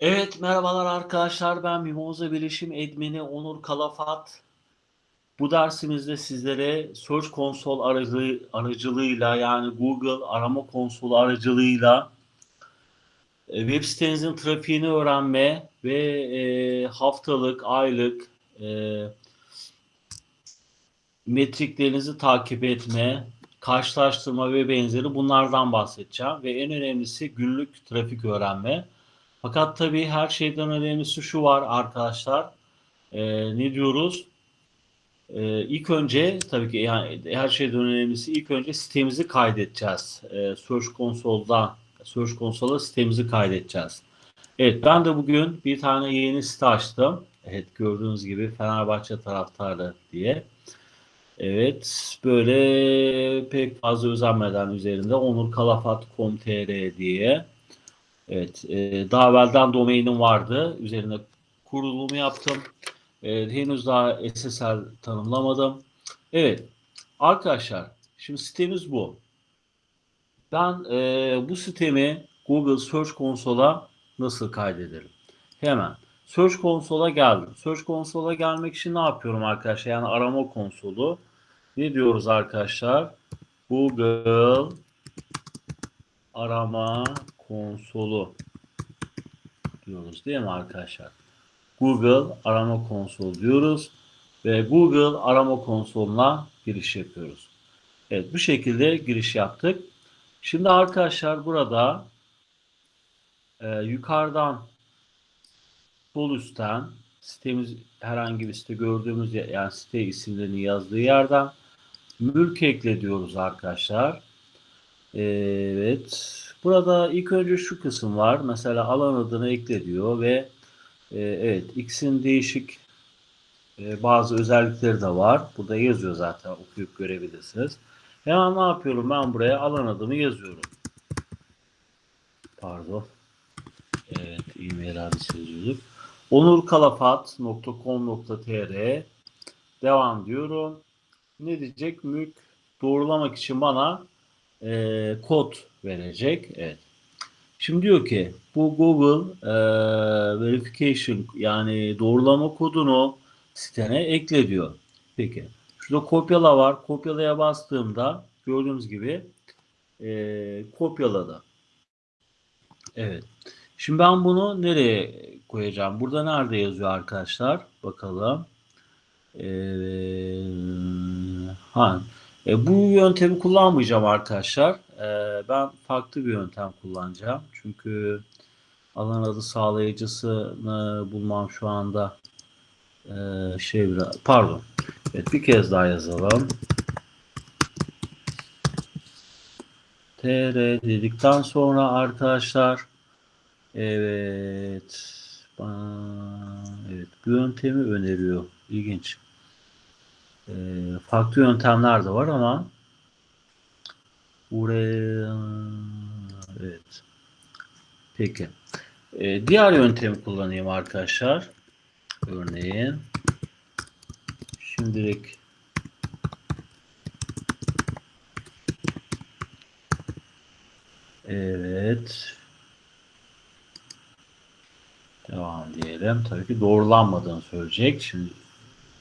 Evet, merhabalar arkadaşlar. Ben Mimoza Bilişim Admini Onur Kalafat. Bu dersimizde sizlere Search Console aracı, aracılığıyla yani Google arama konsolu aracılığıyla e, web sitenizin trafiğini öğrenme ve e, haftalık, aylık e, metriklerinizi takip etme, karşılaştırma ve benzeri bunlardan bahsedeceğim. Ve en önemlisi günlük trafik öğrenme. Fakat tabii her şeyden önemlisi şu var arkadaşlar. Ee, ne diyoruz? Ee, ilk önce tabii ki yani her şeyden önemlisi ilk önce sitemizi kaydedeceğiz. Ee, Search Console'da Search Console'a sitemizi kaydedeceğiz. Evet ben de bugün bir tane yeni site açtım. Evet gördüğünüz gibi Fenerbahçe taraftarı diye. Evet böyle pek fazla özenmeden üzerinde onurkalafat.com.tr diye Evet, e, daha evvelden domainim vardı. Üzerine kurulumu yaptım. E, henüz daha SSL tanımlamadım. Evet, arkadaşlar, şimdi sitemiz bu. Ben e, bu sitemi Google Search Console'a nasıl kaydederim? Hemen Search Console'a geldim. Search Console'a gelmek için ne yapıyorum arkadaşlar? Yani arama konsolu. Ne diyoruz arkadaşlar? Google arama konsolu diyoruz değil mi arkadaşlar? Google arama konsolu diyoruz ve Google arama konsoluna giriş yapıyoruz. Evet bu şekilde giriş yaptık. Şimdi arkadaşlar burada e, yukarıdan sol üstten sitemiz herhangi bir site gördüğümüz yani site isimlerini yazdığı yerden mülk ekle diyoruz arkadaşlar. Evet. Burada ilk önce şu kısım var. Mesela alan adını ekle diyor ve e, evet X'in değişik e, bazı özellikleri de var. Burada yazıyor zaten okuyup görebilirsiniz. Hemen ne yapıyorum? Ben buraya alan adımı yazıyorum. Pardon. Evet, e-mail adresi yazıyorduk. onurkalafat.com.tr Devam diyorum. Ne diyecek? Mülk doğrulamak için bana e, kod verecek. Evet. Şimdi diyor ki bu Google e, verification yani doğrulama kodunu sitene ekle diyor. Peki. Şurada kopyala var. Kopyalaya bastığımda gördüğünüz gibi e, kopyaladı. Evet. Şimdi ben bunu nereye koyacağım? Burada nerede yazıyor arkadaşlar? Bakalım. Evet. Ha, e, bu yöntemi kullanmayacağım arkadaşlar. E, ben farklı bir yöntem kullanacağım. Çünkü alan adı sağlayıcısını bulmam şu anda e, şey biraz pardon. Evet bir kez daha yazalım. tr dedikten sonra arkadaşlar evet evet bu yöntemi öneriyor. İlginç. E, farklı yöntemler de var ama evet. Peki. E, diğer yöntemi kullanayım arkadaşlar. Örneğin şimdilik Evet. Devam diyelim. Tabii ki doğrulanmadığını söyleyecek. Şimdi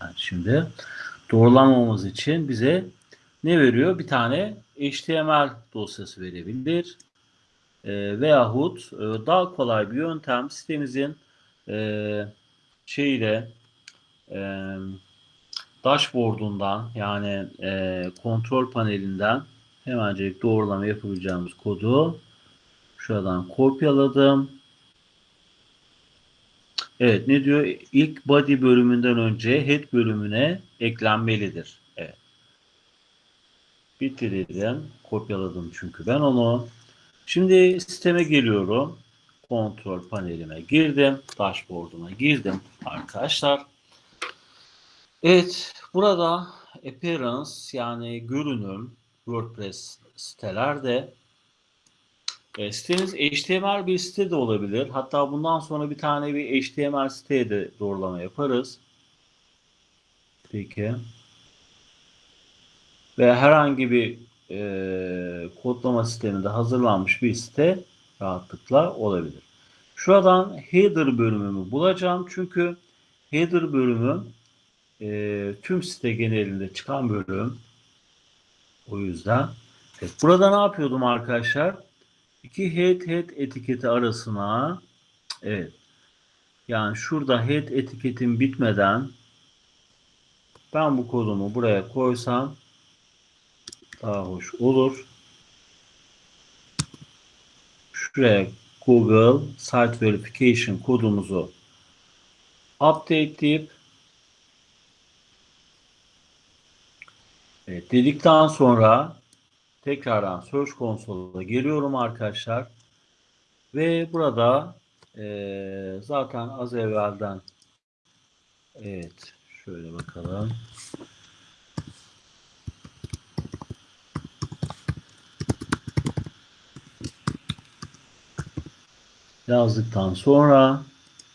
yani şimdi doğrulamamız için bize ne veriyor? Bir tane HTML dosyası verebilir. E, veyahut e, daha kolay bir yöntem sitemizin e, şeyle e, dashboard'undan yani e, kontrol panelinden hemencik doğrulama yapabileceğimiz kodu şuradan kopyaladım. Evet ne diyor? İlk body bölümünden önce head bölümüne eklenmelidir. Bitirdim. Kopyaladım çünkü ben onu. Şimdi sisteme geliyorum. Kontrol panelime girdim. Dashboard'uma girdim arkadaşlar. Evet. Burada appearance yani görünüm WordPress sitelerde e, siteniz HTML bir site de olabilir. Hatta bundan sonra bir tane bir HTML siteye de doğrulama yaparız. Peki. Ve herhangi bir e, kodlama sisteminde hazırlanmış bir site rahatlıkla olabilir. Şuradan header bölümümü bulacağım. Çünkü header bölümü e, tüm site genelinde çıkan bölüm. O yüzden. Evet, burada ne yapıyordum arkadaşlar? İki head head etiketi arasına evet yani şurada head etiketim bitmeden ben bu kodumu buraya koysam daha hoş olur. Şuraya Google Site Verification kodumuzu update deyip evet, dedikten sonra tekrardan Search Console'a geliyorum arkadaşlar. Ve burada e, zaten az evvelden evet şöyle bakalım. Yazdıktan sonra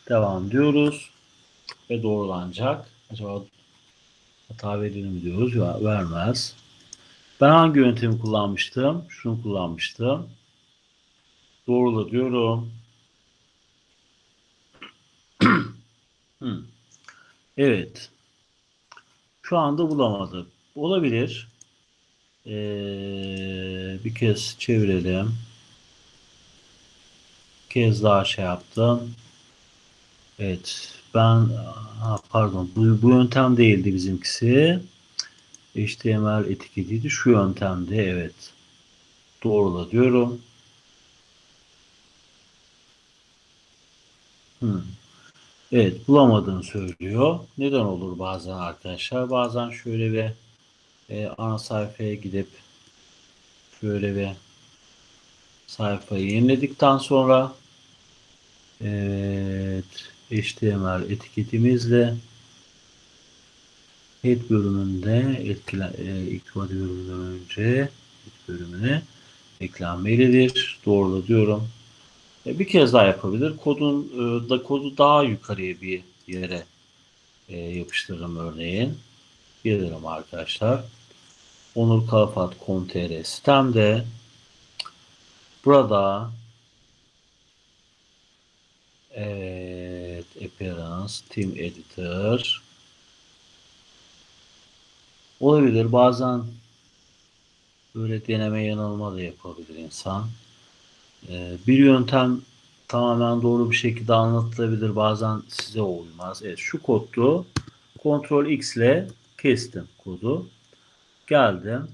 devam diyoruz ve doğrulanacak. Acaba hata verir mi diyoruz. Ya, vermez. Ben hangi yöntemi kullanmıştım? Şunu kullanmıştım. Doğrula diyorum. hmm. Evet. Şu anda bulamadım. Olabilir. Ee, bir kez çevirelim kez daha şey yaptım. Evet. Ben ha, pardon bu, bu yöntem değildi bizimkisi. HTML etiketiydi. Şu yöntemde evet. Doğrula diyorum. Hmm. Evet bulamadığını söylüyor. Neden olur bazen arkadaşlar? Bazen şöyle bir e, ana sayfaya gidip şöyle bir sayfayı yeniledikten sonra evet HTML etiketimizle head bölümünde etkile, e, ilk bölümünden önce head bölümüne eklenmelidir. Doğrula diyorum. E, bir kez daha yapabilir. Kodun e, da kodu daha yukarıya bir yere e, yapıştırırım örneğin. Gelirim arkadaşlar. Onur Kalafat.com.tr sitemde Burada evet appearance team editor. Olabilir bazen böyle deneme yanılma da yapabilir insan. Ee, bir yöntem tamamen doğru bir şekilde anlatılabilir bazen size uymaz. Evet şu koddu Ctrl X ile kestim kodu. Geldim.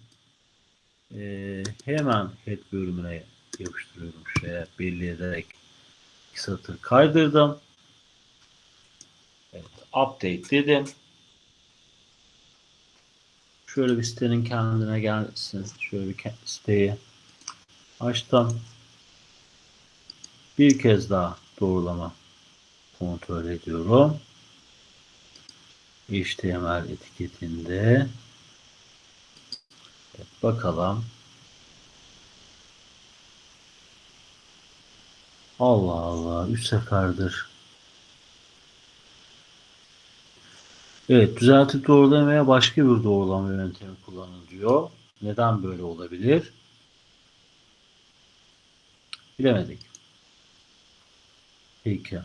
Ee, hemen head bölümüne yapıştırıyorum şuraya belli ederek iki satır kaydırdım. Evet, update dedim. Şöyle bir sitenin kendine gelsin. Şöyle bir siteyi açtım. Bir kez daha doğrulama kontrol ediyorum. HTML etiketinde evet, bakalım Allah Allah. Üç seferdir. Evet. Düzeltip doğrulamaya başka bir doğrulama yöntemi kullanın diyor. Neden böyle olabilir? Bilemedik. Peki.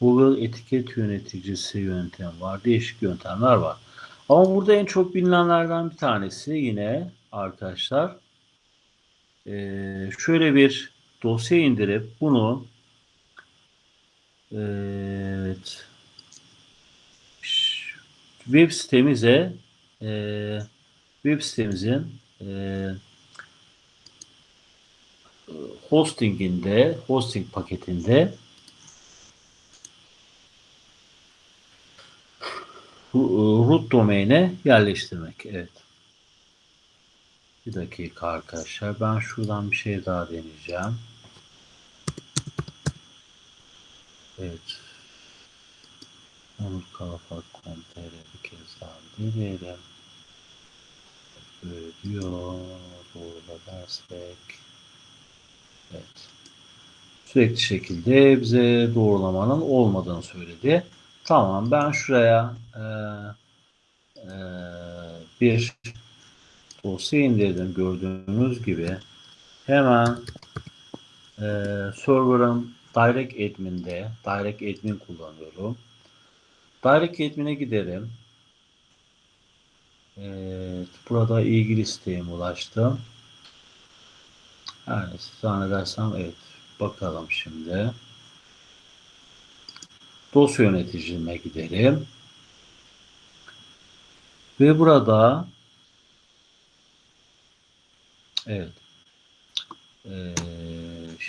Google etiket yöneticisi yöntem var. Değişik yöntemler var. Ama burada en çok bilinenlerden bir tanesi yine arkadaşlar ee, şöyle bir dosya indirip bunu evet, web sitemize e, web sitemizin e, hostinginde hosting paketinde root domain'e yerleştirmek. Evet. Bir dakika arkadaşlar. Ben şuradan bir şey daha deneyeceğim. Evet. Onur Kalafat Komtere bir kez daha deneyelim. Böyle diyor. Doğru dersek. Evet. Sürekli şekilde bize doğrulamanın olmadığını söyledi. Tamam ben şuraya e, e, bir dosya indirdim gördüğünüz gibi. Hemen e, server'ın Direct Admin'de Direct Admin kullanıyorum. Direct Admin'e giderim. Evet, burada ilgili siteye ulaştım. Yani zannedersem evet. Bakalım şimdi. Dosya yöneticime gidelim. Ve burada evet ee,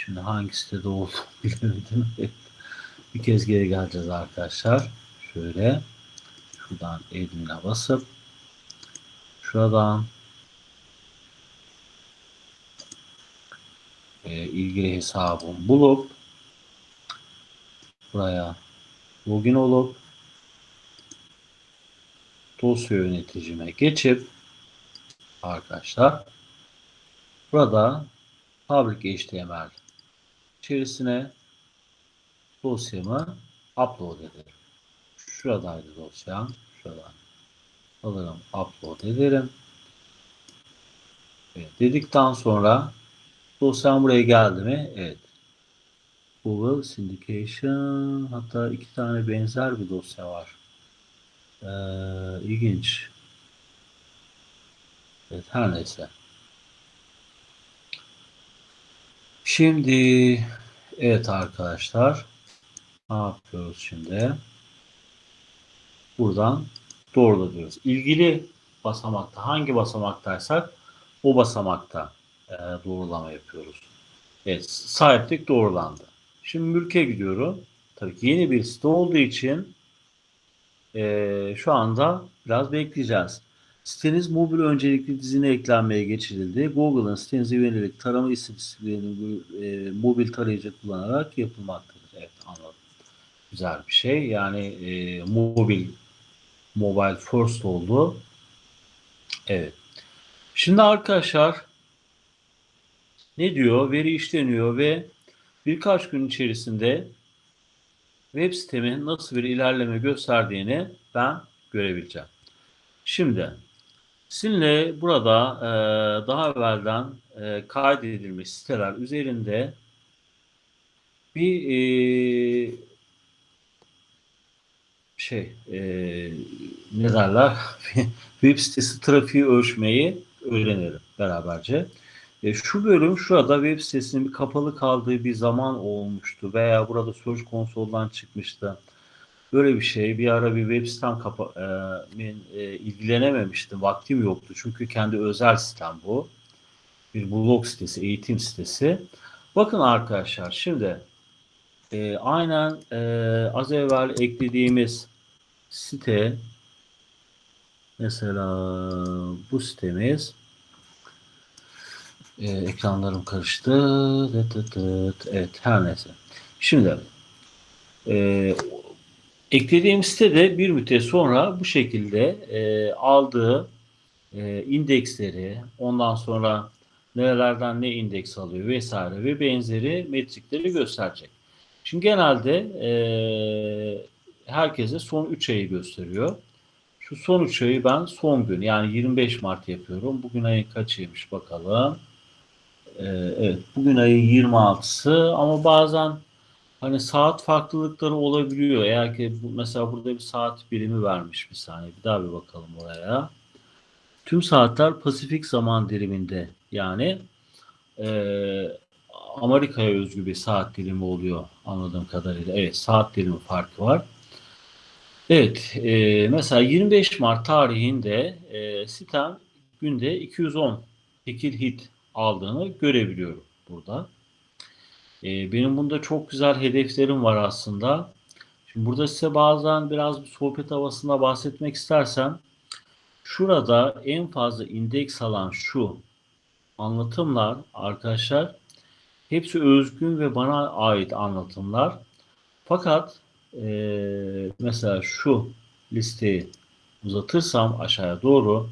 şimdi hangi sitede olduğunu bilemedim. Bir kez geri geleceğiz arkadaşlar. Şöyle şuradan admin'e basıp şuradan e, ilgili hesabımı bulup buraya login olup dosya yöneticime geçip arkadaşlar burada Public HTML içerisine dosyamı upload ederim. Şuradaydı dosyam. Şuradan alırım, upload ederim. Evet, dedikten sonra dosyam buraya geldi mi? Evet. Google Syndication hatta iki tane benzer bir dosya var. Ee, ilginç. Evet, her neyse. Şimdi evet arkadaşlar ne yapıyoruz şimdi? Buradan doğrula diyoruz. İlgili basamakta hangi basamaktaysak o basamakta e, doğrulama yapıyoruz. Evet sahiplik doğrulandı. Şimdi mülke gidiyorum. Tabii ki yeni bir site olduğu için e, şu anda biraz bekleyeceğiz. Siteniz mobil öncelikli dizine eklenmeye geçirildi. Google'ın sitenize yönelik tarama istatistiklerini e, mobil tarayıcı kullanarak yapılmaktadır. Evet anladım. Güzel bir şey. Yani e, mobil mobile first oldu. Evet. Şimdi arkadaşlar ne diyor? Veri işleniyor ve birkaç gün içerisinde web sitemin nasıl bir ilerleme gösterdiğini ben görebileceğim. Şimdi sizinle burada e, daha evvelden e, kaydedilmiş siteler üzerinde bir e, şey e, ne derler web sitesi trafiği ölçmeyi öğrenelim beraberce. E, şu bölüm şurada web sitesinin kapalı kaldığı bir zaman olmuştu veya burada Search Console'dan çıkmıştı. Böyle bir şey. Bir ara bir web sitem kapa e, e, ilgilenememiştim. Vaktim yoktu. Çünkü kendi özel sitem bu. Bir blog sitesi, eğitim sitesi. Bakın arkadaşlar şimdi e, aynen e, az evvel eklediğimiz site mesela bu sitemiz e, ekranlarım karıştı. Evet her neyse. Şimdi e, eklediğim sitede bir müddet sonra bu şekilde e, aldığı e, indeksleri ondan sonra nerelerden ne indeks alıyor vesaire ve benzeri metrikleri gösterecek. Şimdi genelde e, herkese son 3 ayı gösteriyor. Şu son 3 ayı ben son gün yani 25 Mart yapıyorum. Bugün ayın kaçıymış bakalım. Ee, evet bugün ayın 26'sı ama bazen hani saat farklılıkları olabiliyor. Eğer ki bu, mesela burada bir saat birimi vermiş bir saniye. Bir daha bir bakalım oraya. Tüm saatler Pasifik zaman diliminde yani e, Amerika'ya özgü bir saat dilimi oluyor anladığım kadarıyla. Evet saat dilimi farkı var. Evet e, mesela 25 Mart tarihinde e, sitem günde 210 tekil hit aldığını görebiliyorum burada. E, benim bunda çok güzel hedeflerim var aslında. Şimdi burada size bazen biraz bir sohbet havasında bahsetmek istersem şurada en fazla indeks alan şu anlatımlar arkadaşlar hepsi özgün ve bana ait anlatımlar. Fakat e, mesela şu listeyi uzatırsam aşağıya doğru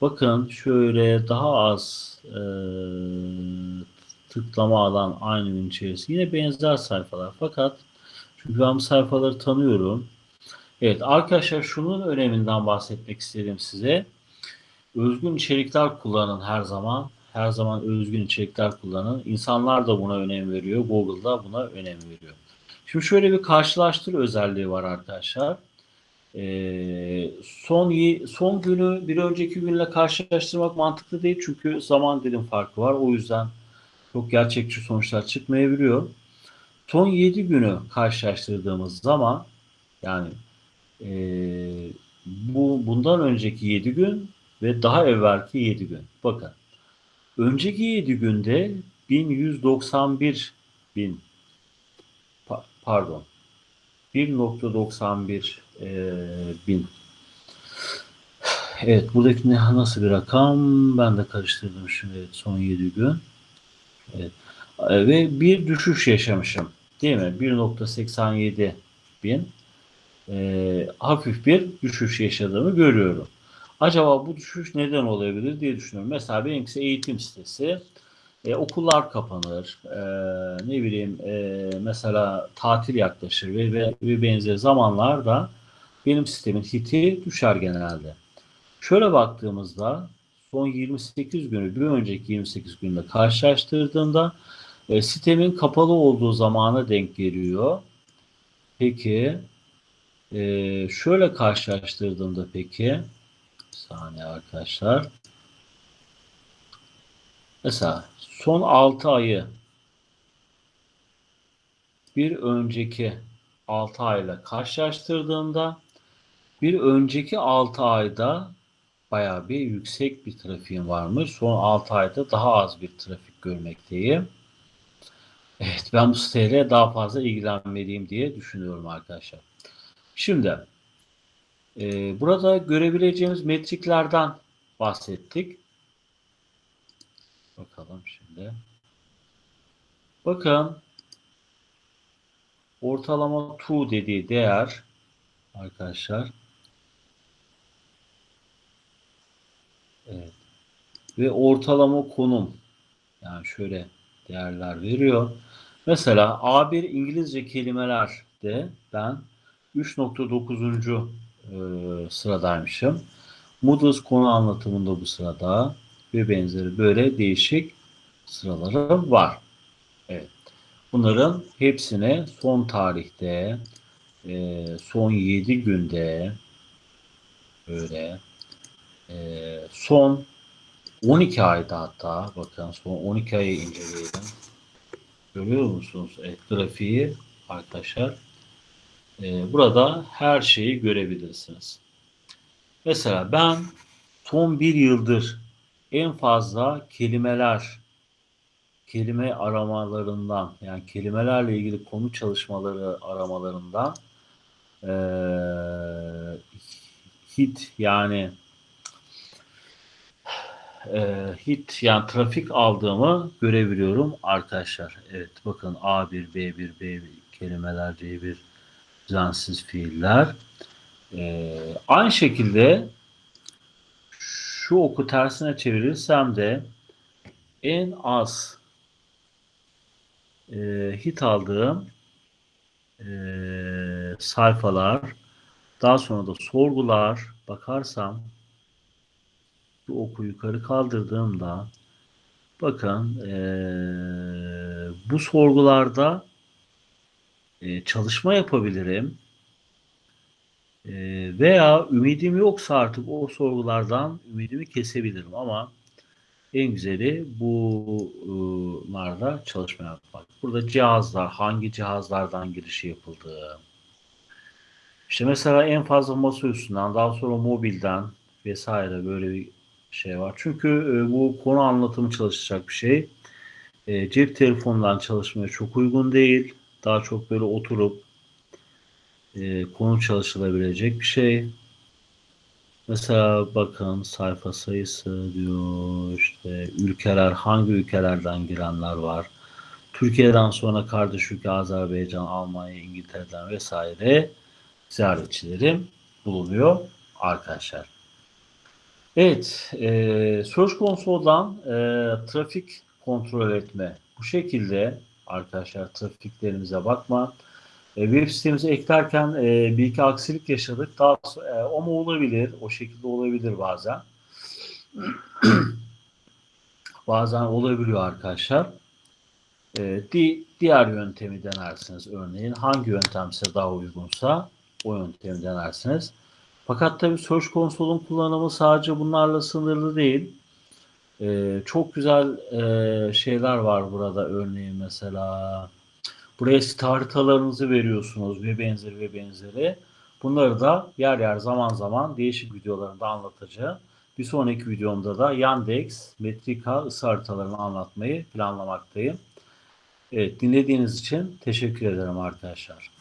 bakın şöyle daha az e, tıklama alan aynı gün içerisinde yine benzer sayfalar fakat çünkü ben bu sayfaları tanıyorum. Evet arkadaşlar şunun öneminden bahsetmek istedim size. Özgün içerikler kullanın her zaman. her zaman özgün içerikler kullanın. İnsanlar da buna önem veriyor. Google da buna önem veriyor. Şimdi şöyle bir karşılaştır özelliği var arkadaşlar. Ee, son son günü bir önceki günle karşılaştırmak mantıklı değil çünkü zaman dilim farkı var. O yüzden çok gerçekçi sonuçlar çıkmayabiliyor. Son 7 günü karşılaştırdığımız zaman yani e, bu bundan önceki 7 gün ve daha evvelki 7 gün. Bakın. Önceki 7 günde 1191 bin pardon 1.91 e, bin. Evet buradaki ne, nasıl bir rakam? Ben de karıştırdım şimdi son 7 gün. Evet. E, ve bir düşüş yaşamışım. Değil mi? 1.87 bin. E, hafif bir düşüş yaşadığımı görüyorum. Acaba bu düşüş neden olabilir diye düşünüyorum. Mesela benimkisi eğitim sitesi. E, okullar kapanır. E, ne bileyim e, mesela tatil yaklaşır ve, ve, ve benzeri zamanlarda benim sistemin hiti düşer genelde. Şöyle baktığımızda son 28 günü bir önceki 28 günle karşılaştırdığımda e, sistemin kapalı olduğu zamana denk geliyor. Peki e, şöyle karşılaştırdığımda peki saniye arkadaşlar. Mesela son 6 ayı bir önceki 6 ayla karşılaştırdığımda bir önceki 6 ayda bayağı bir yüksek bir trafiğim varmış. Son 6 ayda daha az bir trafik görmekteyim. Evet ben bu siteyle daha fazla ilgilenmeliyim diye düşünüyorum arkadaşlar. Şimdi e, burada görebileceğimiz metriklerden bahsettik. Bakalım şimdi. Bakın ortalama tu dediği değer arkadaşlar evet. ve ortalama konum yani şöyle değerler veriyor. Mesela A1 İngilizce kelimelerde ben 3.9. E, sıradaymışım. Moodles konu anlatımında bu sırada ve benzeri böyle değişik sıraları var. Evet. Bunların hepsine son tarihte e, son 7 günde böyle e, son 12 ayda hatta bakın son 12 ayı inceleyelim. Görüyor musunuz? Evet, grafiği arkadaşlar. E, burada her şeyi görebilirsiniz. Mesela ben son bir yıldır en fazla kelimeler kelime aramalarından yani kelimelerle ilgili konu çalışmaları aramalarından e, hit yani e, hit yani trafik aldığımı görebiliyorum arkadaşlar. Evet bakın A1, B1, B1 kelimeler, C1 düzensiz fiiller. E, aynı şekilde şu oku tersine çevirirsem de en az e, hit aldığım e, sayfalar daha sonra da sorgular bakarsam bu oku yukarı kaldırdığımda bakın e, bu sorgularda e, çalışma yapabilirim ee, veya ümidim yoksa artık o sorgulardan ümidimi kesebilirim ama en güzeli bunlarda çalışma yapmak. Burada cihazlar, hangi cihazlardan girişi yapıldığı. İşte mesela en fazla masa üstünden, daha sonra mobilden vesaire böyle bir şey var. Çünkü e, bu konu anlatımı çalışacak bir şey. E, cep telefonundan çalışmaya çok uygun değil. Daha çok böyle oturup e, konu çalışılabilecek bir şey. Mesela bakın sayfa sayısı diyor işte ülkeler hangi ülkelerden girenler var. Türkiye'den sonra kardeş ülke Azerbaycan, Almanya, İngiltere'den vesaire ziyaretçilerim bulunuyor arkadaşlar. Evet, e, konusu olan e, trafik kontrol etme. Bu şekilde arkadaşlar trafiklerimize bakma. E, web sitemize eklerken e, bir iki aksilik yaşadık. Daha e, o mu olabilir? O şekilde olabilir bazen. bazen olabiliyor arkadaşlar. Ee, di- diğer yöntemi denersiniz örneğin. Hangi yöntem size daha uygunsa o yöntemi denersiniz. Fakat tabii Search Console'un kullanımı sadece bunlarla sınırlı değil. Ee, çok güzel e, şeyler var burada örneğin mesela. Buraya site haritalarınızı veriyorsunuz ve benzeri ve benzeri. Bunları da yer yer zaman zaman değişik videolarında anlatacağım. Bir sonraki videomda da Yandex, Metrika ısı haritalarını anlatmayı planlamaktayım. Evet, dinlediğiniz için teşekkür ederim arkadaşlar.